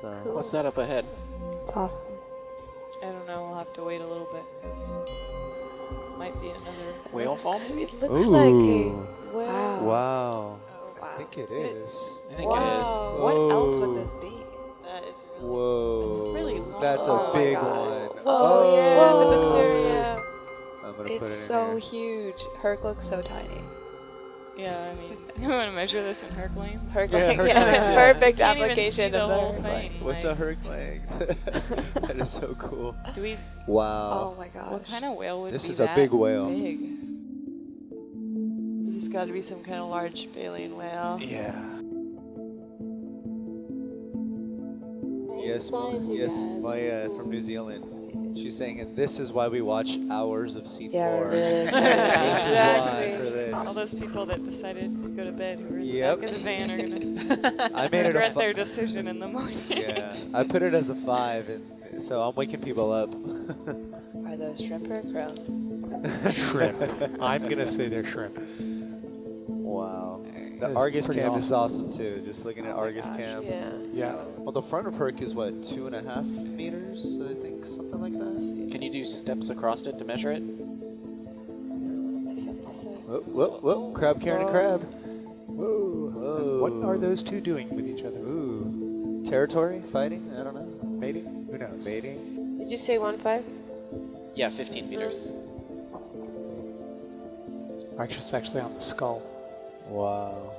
So What's that up ahead? It's awesome. I don't know. We'll have to wait a little bit because might be another Whale fall? It looks like Ooh. a wow. Wow. Oh, wow. I think it is. I think Wow. What else would this be? That is really. Whoa. It's really long. That's Oh a my big God. one. Oh, oh, yeah, Oh. the bacteria. I'm gonna put it in It's so here. huge. Herc looks so tiny. Yeah, I mean, you want to measure this in Herc lanes? Yeah, length, yeah, length, yeah. perfect application see the of the whole thing. length. What's a like- Herc length? that is so cool. Do we? Wow. Oh my gosh. What kind of whale would This be is a big whale. Big? He's got to be some kind of large baleen whale. Yeah. Yes, Ma- yes, Maya uh, from New Zealand. She's saying, and this is why we watch hours of C4. Yeah, we're really those people that decided to go to bed who were in Yep. the back of the van are gonna I made it a regret fi- their decision in the morning. Yeah, I put it as a five, and so I'm waking people up. Are those shrimp or crow? shrimp. I'm gonna say they're shrimp. wow. The That's Argus pretty cam is awesome. awesome too. Just looking at Oh Argus gosh. cam. Yeah. Yeah. Well, the front of Herc is what two and a half meters, I think, something like that. Can you do steps across it to measure it? Whoa, whoa, whoa! Crab carrying a crab. Whoa. Whoa. What are those two doing with each other? Ooh, territory fighting? I don't know. Mating? Who knows? Mating? Did you say one five? Yeah, 15 meters. Actually, it's actually on the skull. Wow.